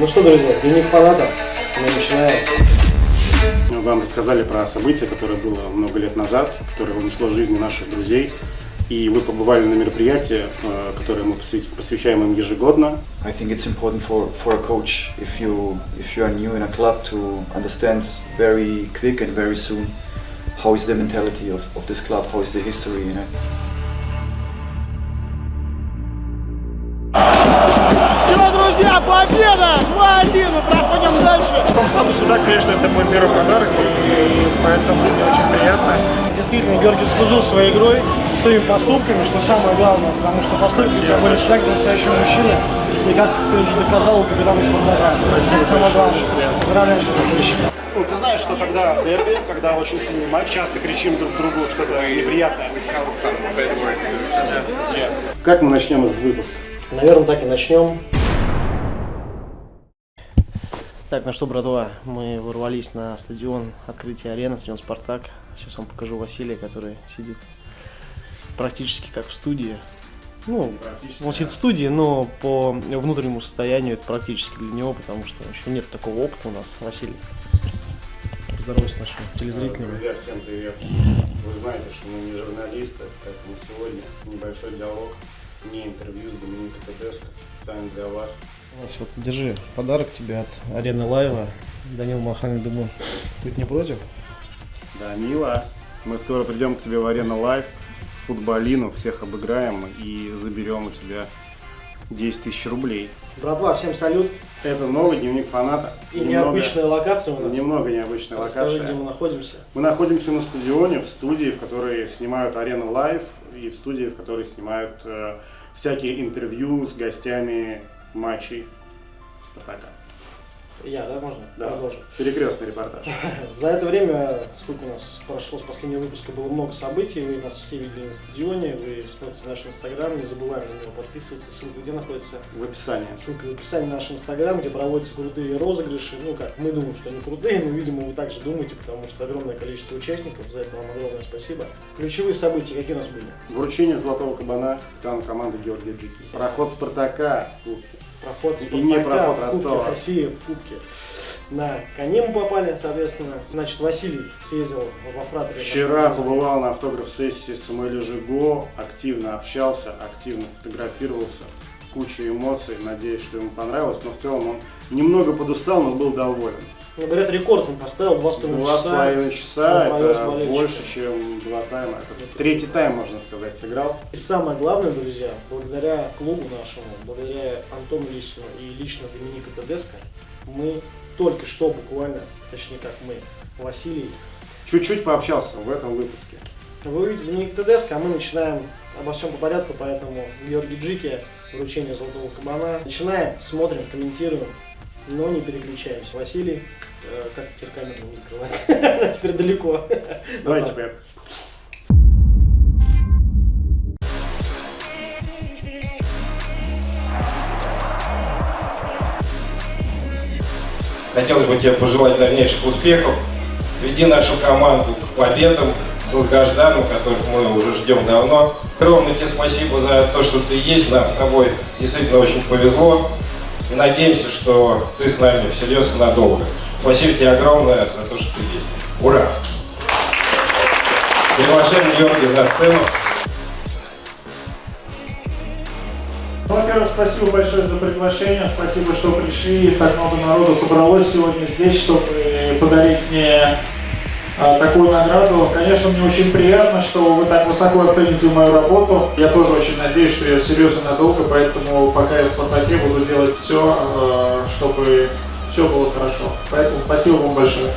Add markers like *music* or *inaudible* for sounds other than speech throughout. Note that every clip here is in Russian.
Ну что, друзья, дневник фаната. Мы начинаем. Вам рассказали про событие, которое было много лет назад, которое унесло жизни наших друзей. И вы побывали на мероприятии, э, которое мы посвящаем им ежегодно. I think it's important for, for a coach, if you, if you are new in a club, to understand very quick and very soon how is the mentality of, of this club, how is the history in it. 2-1, мы проходим дальше. В том статусе, да, конечно, это мой первый подарок, и поэтому мне очень приятно. Действительно, Георгий заслужил своей игрой, своими поступками, что самое главное, потому что поступки у тебя были всегда как настоящего мужчины. И как ты уже доказал у капитана Спартака. Спасибо, самое главное. Поздравляю тебя. Ну, ты знаешь, что когда дерби, когда очень сильный матч, часто кричим друг другу что-то неприятное. Как мы начнем этот выпуск? Наверное, так и начнем. Так, ну что, братва, мы ворвались на стадион открытия арены, стадион «Спартак». Сейчас вам покажу Василия, который сидит практически как в студии. Ну, он сидит в студии, но по внутреннему состоянию это практически для него, потому что еще нет такого опыта у нас. Василий, поздоровайся с нашими телезрителями. Друзья, всем привет. Вы знаете, что мы не журналисты, поэтому сегодня небольшой диалог, не интервью с Доменико Тедеско, специально для вас. Вот держи подарок тебе от арены Лайва. Данил Махальный, думаю, ты не против? Да, мило. Мы скоро придем к тебе в Арену Live, в футболину, всех обыграем и заберем у тебя 10 тысяч рублей. Братва, всем салют. Это новый дневник фаната. И Немного- необычная локация у нас. Немного необычная Расскажи, локация. где мы находимся. Мы находимся на стадионе, в студии, в которой снимают Арену Live, и в студии, в которой снимают э, всякие интервью с гостями матчей Спартака. Я, да, можно? Да. Продолжим. Перекрестный репортаж. *laughs* За это время, сколько у нас прошло с последнего выпуска, было много событий. Вы нас все видели на стадионе, вы смотрите наш инстаграм, не забываем на него подписываться. Ссылка где находится? В описании. Ссылка в описании на наш инстаграм, где проводятся крутые розыгрыши. Ну как, мы думаем, что они крутые, но, видимо, вы также думаете, потому что огромное количество участников. За это вам огромное спасибо. Ключевые события какие у нас были? Вручение золотого кабана капитану команды Георгия Джики. Проход Спартака в Кубке. Проход И не Спартака проход в Кубке Ростова. России в Кубке. На коне мы попали, соответственно. Значит, Василий съездил во фратере. Вчера побывал на автограф-сессии Самуэля Жиго, активно общался, активно фотографировался, куча эмоций, надеюсь, что ему понравилось, но в целом он немного подустал, но был доволен. Ну, говорят, рекорд он поставил, два с половиной Два с часа. половиной часа, это больше, чем два тайма. Это третий тайм, можно сказать, сыграл. И самое главное, друзья, благодаря клубу нашему, благодаря Антону Лисину и лично Доминика Тедеско, мы только что буквально, точнее как мы, Василий, Чуть-чуть пообщался в этом выпуске. вы увидите Доминика Тедеско, а мы начинаем обо всем по порядку, поэтому Георгий Джики, вручение золотого кабана. Начинаем, смотрим, комментируем, но не переключаемся. Василий, э, как теперь камеру закрывать? *laughs* Она теперь далеко. Давайте я Хотелось бы тебе пожелать дальнейших успехов. Веди нашу команду к победам, долгожданным, которых мы уже ждем давно. Огромное тебе спасибо за то, что ты есть. Нам с тобой действительно очень повезло. И надеемся, что ты с нами всерьез и надолго. Спасибо тебе огромное за то, что ты есть. Ура! Приглашаем Георгия на сцену. Ну, Во-первых, спасибо большое за приглашение, спасибо, что пришли, так много народу собралось сегодня здесь, чтобы подарить мне такую награду. Конечно, мне очень приятно, что вы так высоко оцените мою работу. Я тоже очень надеюсь, что я серьезно надолго, поэтому пока я в «Спартаке» буду делать все, чтобы все было хорошо. Поэтому спасибо вам большое.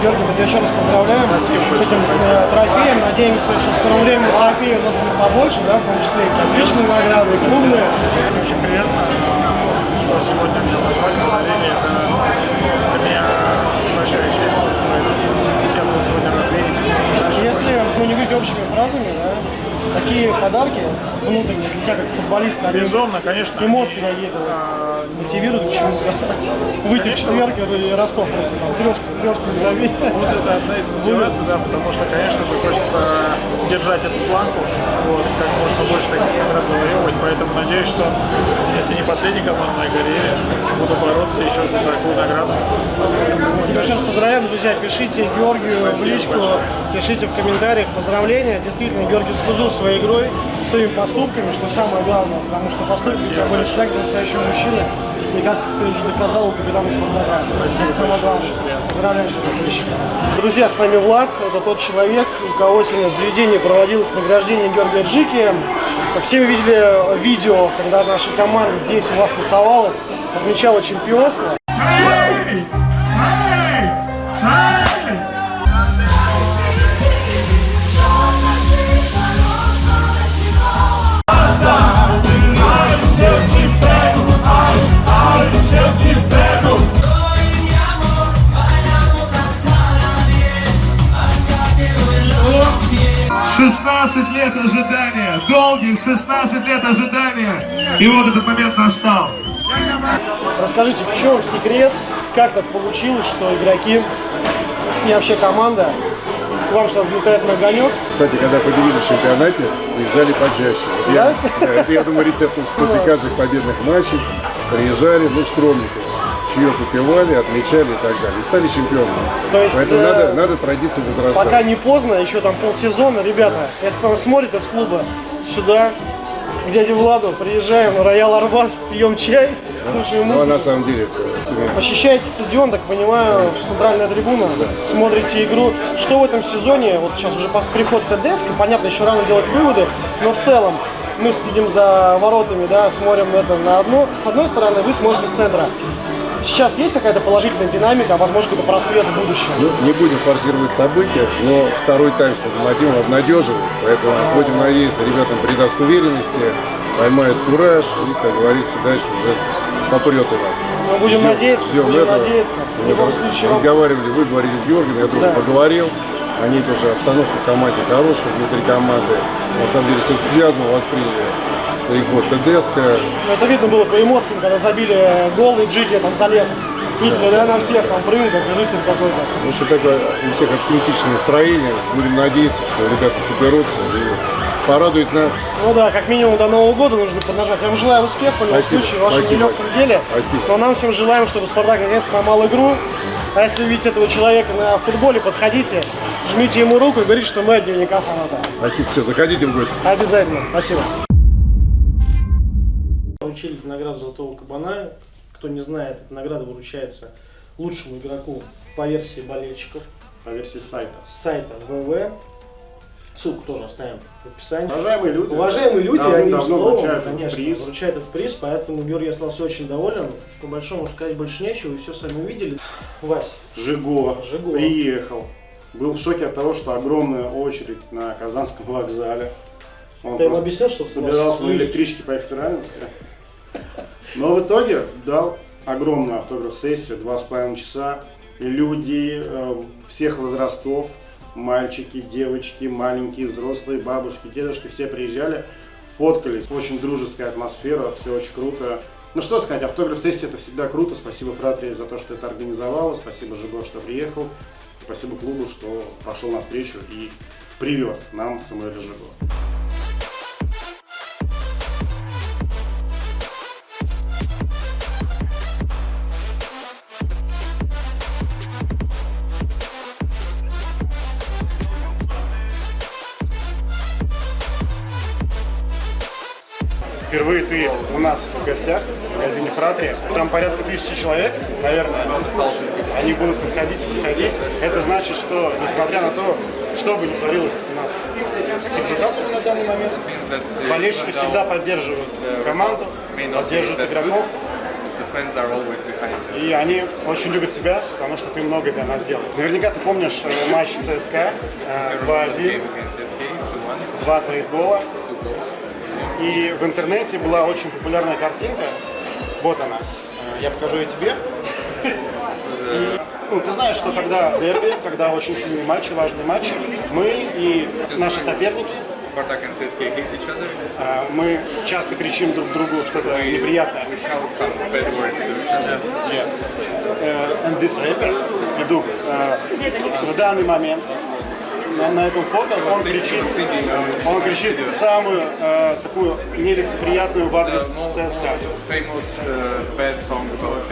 Георгий, мы тебя еще раз поздравляем Спасибо с этим э, трофеем. Надеемся, что в скором времени трофеи у нас будет побольше, да, в том числе и отличные награды, и клубные. Мне очень приятно, что сегодня меня назвали подарили. Это тебя как футболиста, Безумно, конечно. эмоции какие-то а, ну, мотивируют к чему-то. Выйти в четверг и Ростов просто там трешку, трешку забить. Вот это одна из мотиваций, да, потому что, конечно же, хочется держать эту планку, вот, как можно больше таких наград завоевывать, поэтому надеюсь, что это не последней командной карьере. Буду бороться еще за такую награду. Тебя раз поздравляем, друзья. Пишите Георгию в личку, пишите в комментариях поздравления. Действительно, Георгий заслужил своей игрой, своими поступками, что самое главное, потому что поступки у тебя были всегда как настоящего мужчины. И как ты уже доказал капитана Спартака. Это самое главное. Поздравляем тебя. Друзья, с нами Влад. Это тот человек, у кого сегодня в заведении проводилось награждение Георгия Джики. Все вы видели видео, когда наша команда здесь у вас тусовалась, отмечала чемпионство. Шестнадцать лет ожидания, долгих 16 лет ожидания, и вот этот момент настал. Расскажите, в чем секрет, как так получилось, что игроки и вообще команда к вам сейчас взлетает на огонек? Кстати, когда победили в чемпионате, приезжали почаще. Вот я- да, это, я думаю, рецепт после каждых победных матчей. Приезжали, ну, скромненько. Чаек выпивали, отмечали и так далее. И стали чемпионами. То есть, Поэтому э, надо, надо традиции возрождать. Пока не поздно, еще там полсезона, ребята, это там смотрит из клуба сюда, к дяде Владу, приезжаем на Роял Арбат, пьем чай, слушаем Ну, а музыку. на самом деле, это, Посещаете стадион, так понимаю, центральная трибуна, смотрите игру. Что в этом сезоне, вот сейчас уже приход ТДСК, понятно, еще рано делать выводы, но в целом мы следим за воротами, да, смотрим это на одну, с одной стороны, вы смотрите с центра. Сейчас есть какая-то положительная динамика, а возможно какой-то просвет в будущем? ну, не будем форсировать события, но второй тайм с Локомотивом обнадеживает. Поэтому будем надеяться, ребятам придаст уверенности, поймают кураж и, как говорится, дальше уже попрет у нас. Мы будем Ждем- надеяться, ждем будем этого. надеяться. Мы любом случае, разговаривали, вы говорили с Георгием, я тоже Да. поговорил. Они тоже обстановка в команде хорошая, внутри команды. На самом деле с энтузиазмом восприняли приход ТДСК. Ну, Это видно было по эмоциям, когда забили гол и Джиги там залез. Видите, да, на всех там прыгал, как рыцарь какой-то. В общем, такое у всех оптимистичное настроение. Будем надеяться, что ребята соберутся и порадуют нас. Ну да, как минимум до Нового года нужно поднажать. Я вам желаю успеха в любом Спасибо, случае в вашем спасибо. нелегком деле. Спасибо. Но нам всем желаем, чтобы Спартак наконец поймал игру. А если видите этого человека на футболе, подходите, жмите ему руку и говорите, что мы от дневника фаната. Спасибо, все, заходите в гости. Обязательно. Спасибо. Вручили награду Золотого Кабана. Кто не знает, эта награда вручается лучшему игроку по версии болельщиков По версии сайта. с сайта ВВ. Ссылку тоже оставим в описании. Уважаемые люди, Уважаемые люди, давно- одним словом, вручают конечно, приз. вручают этот приз, поэтому Георгий остался очень доволен. По большому сказать больше нечего, и все сами увидели. Вась, Жиго, Жиго. приехал. Был в шоке от того, что огромная очередь на Казанском вокзале. Он ты просто объяснил, что собирался на электричке поехать в Раменское. Но в итоге дал огромную автограф-сессию, два с половиной часа. Люди э, всех возрастов, мальчики, девочки, маленькие, взрослые, бабушки, дедушки, все приезжали, фоткались. Очень дружеская атмосфера, все очень круто. Ну что сказать, автограф-сессия это всегда круто. Спасибо Фратри за то, что это организовала. Спасибо Жиго, что приехал. Спасибо клубу, что пошел навстречу и привез нам Самуэля Жиго. Впервые ты у нас в гостях в магазине Фратри. Там порядка тысячи человек, наверное. Они будут приходить и приходить. Это значит, что несмотря на то, что бы ни творилось у нас результатами на данный момент, болельщики всегда поддерживают команду, поддерживают игроков. И они очень любят тебя, потому что ты много для нас делал. Наверняка ты помнишь э, матч ЦСКА э, 2-1, два твоих гола. И в интернете была очень популярная картинка. Вот она. Э, Я покажу ее тебе. И, ну, ты знаешь, что когда дерби, когда очень сильные матчи, важные матчи, мы и наши соперники, э, мы часто кричим друг другу что-то неприятное. And this rapper, э, в данный момент на, на этом фото он кричит, он кричит самую э, такую нелицеприятную в адрес ЦСКА. famous uh, bad song about.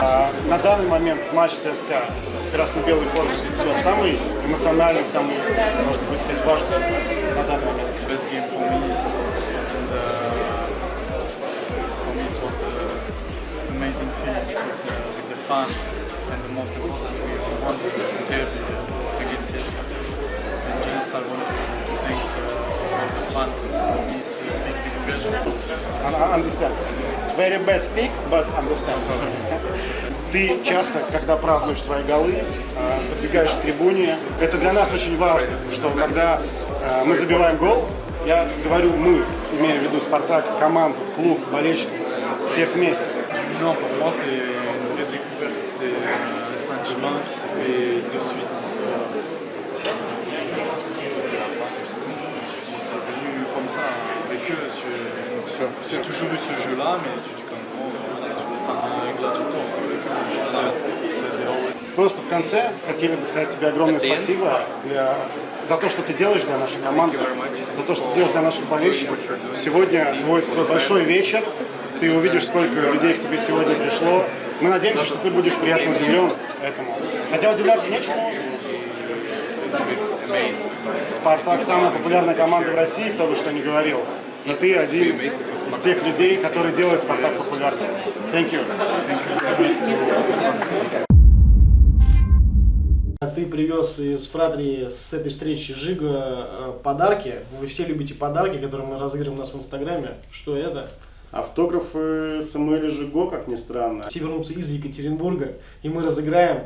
А, на данный момент матч ЦСКА в красно-белой форме для тебя самый эмоциональный, самый, может быть, важный на данный момент. The fans. And the most important, we won the derby uh, against CSKA. And just I want to thank uh, all the me it's a big. I- Understand. Very bad speak, but understand. Ты часто, когда празднуешь свои голы, э, подбегаешь к трибуне. Это для нас очень важно, что когда э, мы забиваем гол, я говорю мы, имея в виду Спартак, команду, клуб, болельщиков, всех вместе. Non, pour sentiment qui s'est fait de suite. C'est venu comme ça avec eux. J'ai toujours eu ce jeu-là, mais tu. C'est- c'est des- Просто в конце хотели бы сказать тебе огромное спасибо для- за то, что ты делаешь для нашей команды, за то, что ты делаешь для наших болельщиков. Сегодня твой большой вечер, ты увидишь, сколько людей к тебе сегодня пришло. Мы надеемся, что ты будешь приятно удивлен этому. Хотя удивляться нечему. Спартак самая популярная команда в России, кто бы что ни говорил. Но ты один из тех людей, которые делают Спартак популярным. Thank you. Ты привез из Фратрии с этой встречи Жига э, подарки. Вы все любите подарки, которые мы разыгрываем у нас в Инстаграме. Что это? Автографы Самуэля Жиго, как ни странно. Все вернутся из Екатеринбурга, и мы разыграем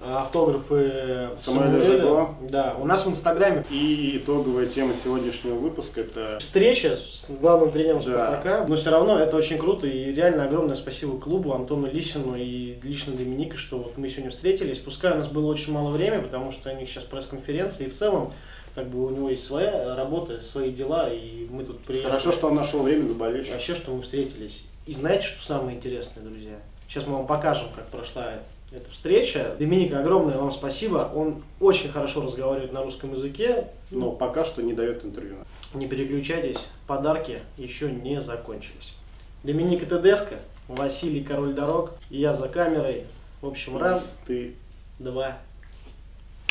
э, автографы Самуэля Самуэля. Жиго. Да, у нас в Инстаграме И итоговая тема сегодняшнего выпуска это встреча с главным тренером Да. Спартака. Но все равно это очень круто. И реально огромное спасибо клубу, Антону Лисину и лично Доминике, что вот мы сегодня встретились. Пускай у нас было очень мало времени, потому что у них сейчас пресс-конференция. И в целом, как бы у него есть своя работа, свои дела. И мы тут приехали. хорошо, что он нашел время для болельщиков. Вообще, что мы встретились. И знаете, что самое интересное, друзья? Сейчас мы вам покажем, как прошла эта встреча. Доминика, огромное вам спасибо. Он очень хорошо разговаривает на русском языке. Но пока что не дает интервью. Не переключайтесь, подарки еще не закончились. Доминика Тедеско, Василий Король Дорог, я за камерой. В общем, раз, Ты... два.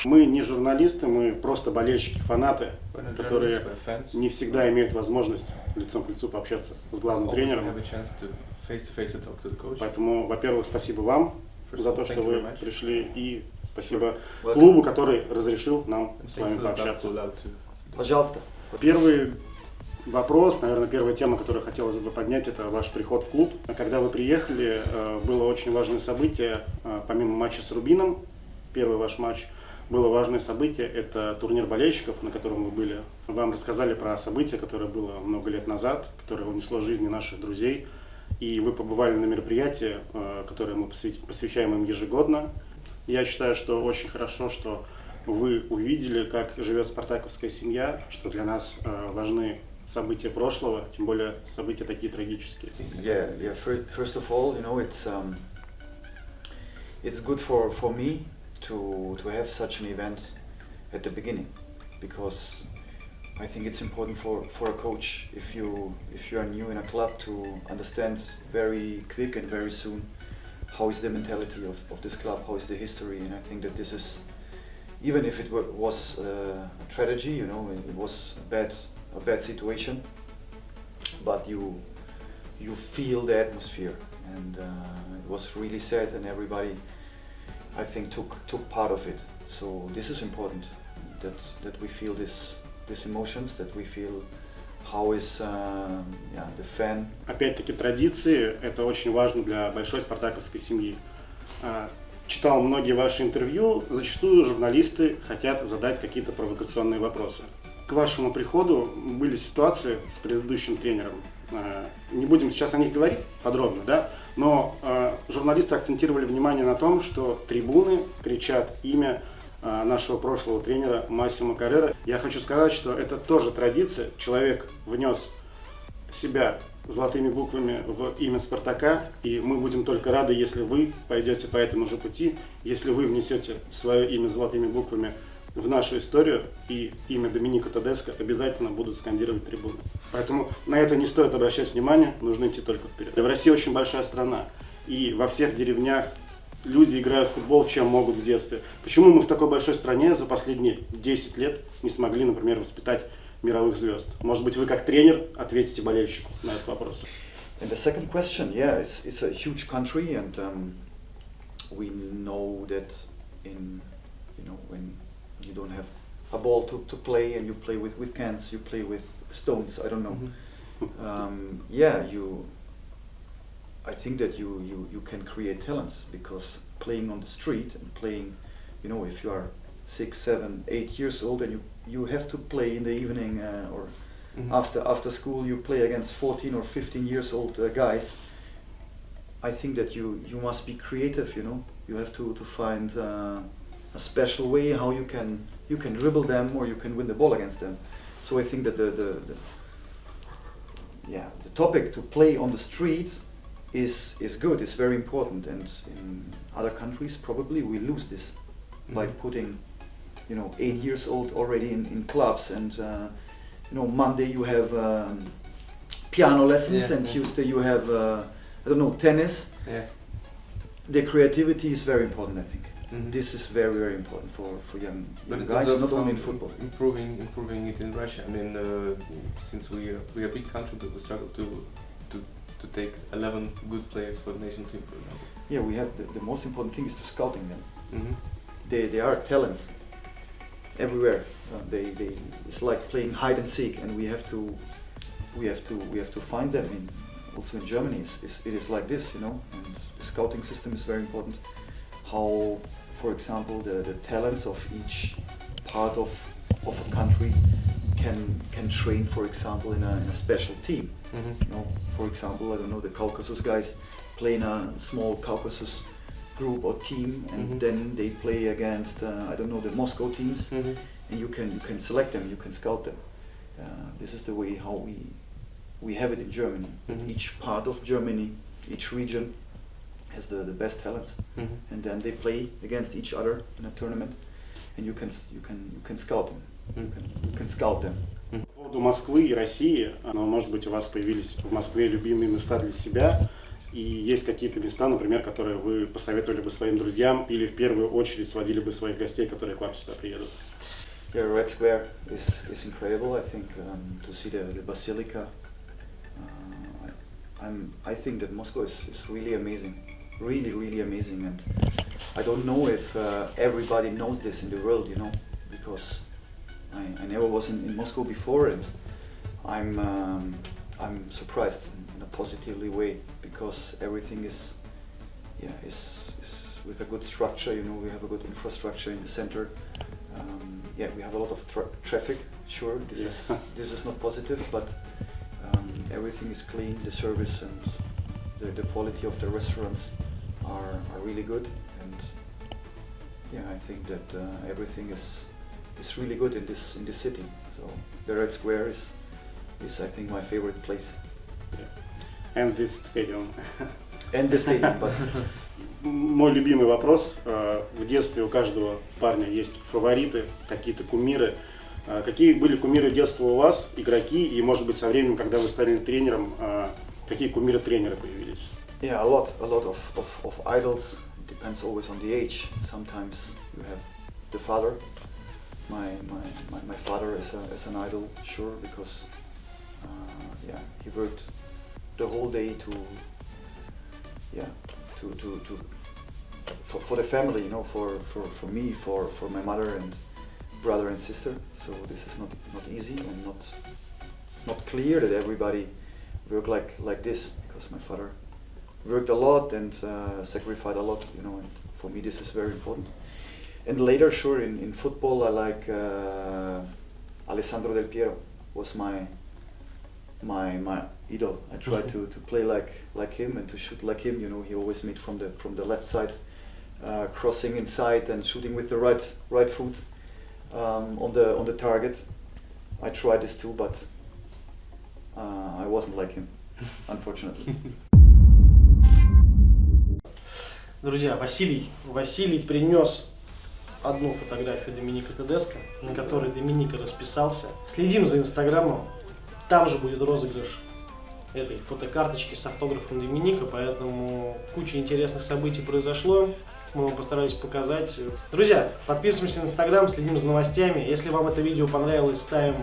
Мы не журналисты, мы просто болельщики, фанаты, которые не всегда имеют возможность лицом к лицу пообщаться с главным тренером. Поэтому, во-первых, спасибо вам за то, что вы пришли, и спасибо клубу, который разрешил нам с вами пообщаться. Пожалуйста. Первый вопрос, наверное, первая тема, которую хотелось бы поднять, это ваш приход в клуб. Когда вы приехали, э, было очень важное событие, э, помимо матча с Рубином, первый ваш матч, было важное событие, это турнир болельщиков, на котором вы были. Вам рассказали про событие, которое было много лет назад, которое унесло жизни наших друзей. И вы побывали на мероприятии, э, которое мы посвя- посвящаем им ежегодно. Я считаю, что очень хорошо, что вы увидели, как живет спартаковская семья, что для нас э, важны события прошлого, тем более события такие трагические. Yeah, yeah. fir- First of all, you know, it's um, it's good for, for me to to have such an event at the beginning, because I think it's important for, for a coach if you if you are new in a club to understand very quick and very soon how is the mentality of, of this club, how is the history, and I think that this is even if it was a tragedy, you know, it was a bad a bad situation, but you you feel the atmosphere and uh, it was really sad and everybody I think took took part of it so this is important that that we feel this these emotions that we feel how is um, yeah the fan Опять-таки традиции – это очень важно для большой спартаковской семьи. А, Читал многие ваши интервью, зачастую журналисты хотят задать какие-то провокационные вопросы. К вашему приходу были ситуации с предыдущим тренером. А, Не будем сейчас о них говорить подробно, да, но а, журналисты акцентировали внимание на том, что трибуны кричат имя а, нашего прошлого тренера Массимо Каррера. Я хочу сказать, что это тоже традиция. Человек внес себя золотыми буквами в имя Спартака, и мы будем только рады, если вы пойдете по этому же пути, если вы внесете свое имя золотыми буквами в нашу историю, и имя Доминика Тодеско обязательно будут скандировать трибуны. Поэтому на это не стоит обращать внимание, нужно идти только вперед. В России очень большая страна, и во всех деревнях люди играют в футбол, чем могут в детстве. Почему мы в такой большой стране за последние 10 лет не смогли, например, воспитать мировых звезд? Может быть, вы как тренер ответите болельщику на этот вопрос? And the second question, yeah, it's, it's a huge country, and um, we know that in, you know, when you don't have a ball to, to play and you play with, with cans, you play with stones, I don't know. Um, yeah, you, I think that you, you, you can create talents because playing on the street and playing, you know, if you are six, seven, eight years old and you, you have to play in the evening uh, or after after school you play against 14 or 15 years old uh, guys i think that you you must be creative you know. You have to to find uh, a special way how you can you can dribble them or you can win the ball against them so i think that the the, the yeah the topic to play on the street is is good it's very important and in other countries probably we lose this by putting you know eight years old already in, in clubs and uh, you know Monday you have um, piano lessons Yeah, and yeah. Tuesday you have uh, I don't know tennis. Yeah. The creativity is very important. I think Mhm. this is very very important for for young young guys, not only in football. Improving, improving it in Russia. I mean, uh, since we are, we are a big country, but we struggle to to to take 11 good players for the national team, for example. Yeah, we have the, the most important thing is to scouting them. Mhm. They they are talents everywhere. Uh, they they it's like playing hide and seek, and we have to we have to we have to find them. In also in Germany, it's, it's, it is like this, you know. And the scouting system is very important. How, for example, the, the talents of each part of of a country can can train, for example, in a, in a special team. Mhm. You know, for example, I don't know, the Caucasus guys play in a small Caucasus group or team, and Mhm. then they play against uh, I don't know the Moscow teams, Mhm. and you can you can select them, you can scout them. Uh, this is the way how we we have it in Germany. Mhm. Each part of Germany, each region has the, the best talents, Mhm. and then they play against each other in a tournament, and you can you can you can scout them. You Mhm. can you can scout them. По поводу Москвы и России, но, может быть, у вас появились в Москве любимые места для себя, и есть какие-то места, например, которые вы посоветовали бы своим друзьям или в первую очередь сводили бы своих гостей, которые к вам сюда приедут? Yeah, Red Square is, is incredible. I think um, to see the, the basilica. Uh, I, I'm, I think that Moscow is, is really amazing, really really amazing, and I don't know if uh, everybody knows this in the world, you know, because I, I never was in, in Moscow before, and I'm um, I'm surprised in, in a positively way because everything is yeah is, is with a good structure. You know, we have a good infrastructure in the center. Um, yeah, we have a lot of tra- traffic. Sure, this is this is not positive, but um, everything is clean. The service and the, the quality of the restaurants are, are really good, and yeah, I think that uh, everything is is really good in this in this city. So the Red Square is is I think my favorite place, And this stadium. *laughs* and the stadium. But *laughs* Мой любимый вопрос. Э, В детстве у каждого парня есть фавориты, какие-то кумиры. Э, Какие были кумиры детства у вас, игроки, и, может быть, со временем, когда вы стали тренером, э, какие кумиры тренера появились? Yeah, a lot, a lot of, of, of idols. Depends always on the age. Sometimes you have the father. My my, my, my father is, a, is an idol, sure, because uh, yeah, he worked the whole day to yeah to to, to for, for the family, you know, for, for, for me, for, for my mother and brother and sister. So this is not not easy and not not clear that everybody work like like this because my father worked a lot and uh, sacrificed a lot, you know, and for me this is very important. And later, sure, in, in football, I like uh, Alessandro Del Piero was my my my idol. I tried to, to play like like him and to shoot like him. You know, he always made from the from the left side, uh, crossing inside and shooting with the right right foot um, on the on the target. I tried this too, but uh, I wasn't like him. *laughs* unfortunately. Друзья, Василий, Василий принес одну фотографию Доминика Тедеско, на которой Доминика расписался. Следим за инстаграмом, там же будет розыгрыш этой фотокарточки с автографом Доминика, поэтому куча интересных событий произошло. Мы вам постарались показать. Друзья, подписываемся на инстаграм, следим за новостями. Если вам это видео понравилось, ставим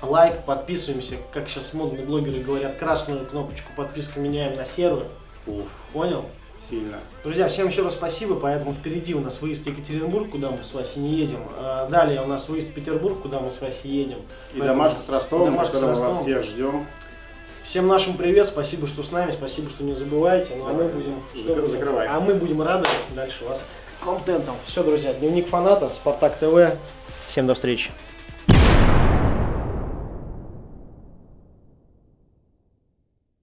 лайк, подписываемся. Как сейчас модные блогеры говорят, красную кнопочку подписка меняем на серую. Уф, Понял? Сильно. Друзья, всем еще раз спасибо, поэтому впереди у нас выезд в Екатеринбург, куда мы с Васей не едем. А Далее у нас выезд в Петербург, куда мы с Васей едем. И Поэтому- домашка с Ростовом, домашка с которого вас Ростовом. всех ждем. Всем нашим привет, спасибо, что с нами, спасибо, что не забываете. Ну, а мы будем, что будем? закрывай. А мы будем радовать дальше вас контентом. Все, друзья, дневник фаната, Спартак ТВ. Всем до встречи.